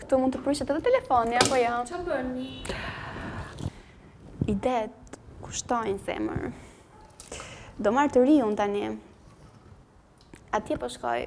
Këtu mund të prishet edhe telefoni, apo ja? Jo? Ça bëre? Idetë kushtojnë, zemër. Do marr të riun tani. Atje po shkoj.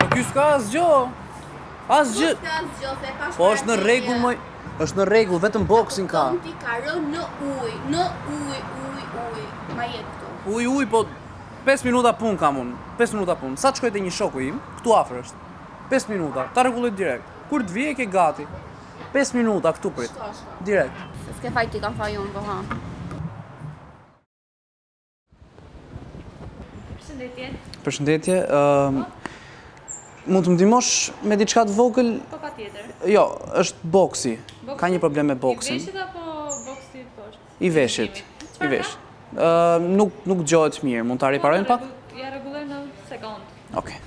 Po kjo s'ka asgjë Asgjë Po është në rregull moj është në rregull, vetëm boksin ka Këmë të ka rënë në ujë Në ujë, ujë, ujë Ma jep këtu Ujë, ujë, po 5 minuta punë kam unë 5 minuta punë Sa të shkoj te një shoku im Këtu afër është 5 minuta Ta rregulloj direkt Kur të vij e ke gati 5 minuta këtu prit. Shko, shko. Direkt. Se s'ke faj ti kam faj unë, po ha. Përshëndetje. Përshëndetje. Ëm mund të më ndihmosh me diçka të vogël? Po patjetër. Jo, është boksi. boksi. Ka një problem me boksin. I veshit apo boksi poshtë? I veshit. I veshit. Ëm nuk nuk dëgjohet mirë, mund ta po, riparojmë pak? Ia rregullojmë në sekondë. Okej. Okay.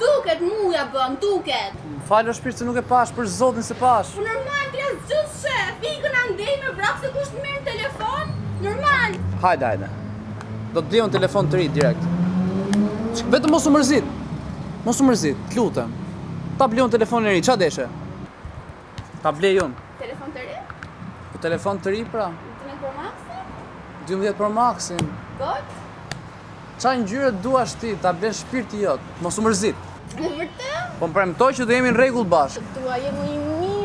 Duket m'u ja bën duket. Më fal o shpirt se nuk e pashë për zotin s'e pashë. Po normal ti asgjë sheh pikën andej me vrap se kush të merr në telefon normal. Hajde hajde do të blej unë telefon të ri direkt. Vetëm mos u mërzit. Mos u mërzit, të lutem. Ta blej unë telefonin e ri, ça deshe? Ta blej unë. Telefon të ri? Po telefon të ri pra. 12 Pro Max-in? 12 Pro Max-in. Gold? Ça ngjyre të duash ti, ta blen shpirti jot, mos u mërzit. Me vërte? Po më premto që do jemi në rregull bashkë. Të dua, jemi mirë.